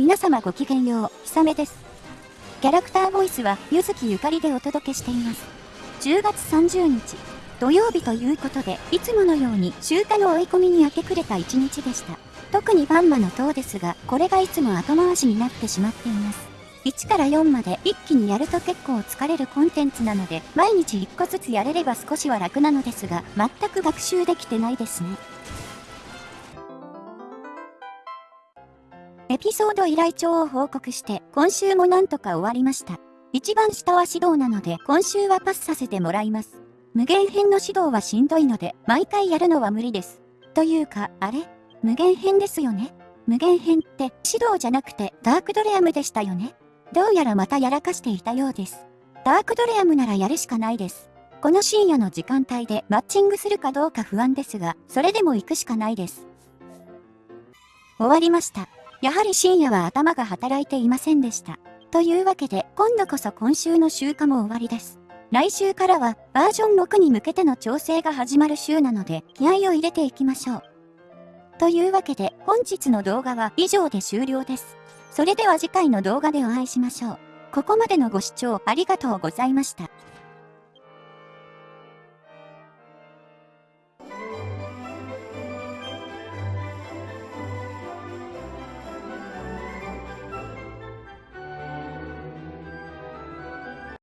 皆様ごきげんよう、ひさめです。キャラクターボイスは、ゆずきゆかりでお届けしています。10月30日、土曜日ということで、いつものように集荷の追い込みに明け暮れた一日でした。特にバンマの塔ですが、これがいつも後回しになってしまっています。1から4まで一気にやると結構疲れるコンテンツなので、毎日1個ずつやれれば少しは楽なのですが、全く学習できてないですね。エピソード依頼帳を報告して、今週もなんとか終わりました。一番下は指導なので、今週はパスさせてもらいます。無限編の指導はしんどいので、毎回やるのは無理です。というか、あれ？無限編ですよね？無限編って指導じゃなくてダークドレアムでしたよね？どうやらまたやらかしていたようです。ダークドレアムならやるしかないです。この深夜の時間帯でマッチングするかどうか不安ですが、それでも行くしかないです。終わりました。やはり深夜は頭が働いていませんでした。というわけで、今度こそ今週の週間も終わりです。来週からはバージョン6に向けての調整が始まる週なので、気合を入れていきましょう。というわけで、本日の動画は以上で終了です。それでは次回の動画でお会いしましょう。ここまでのご視聴ありがとうございました。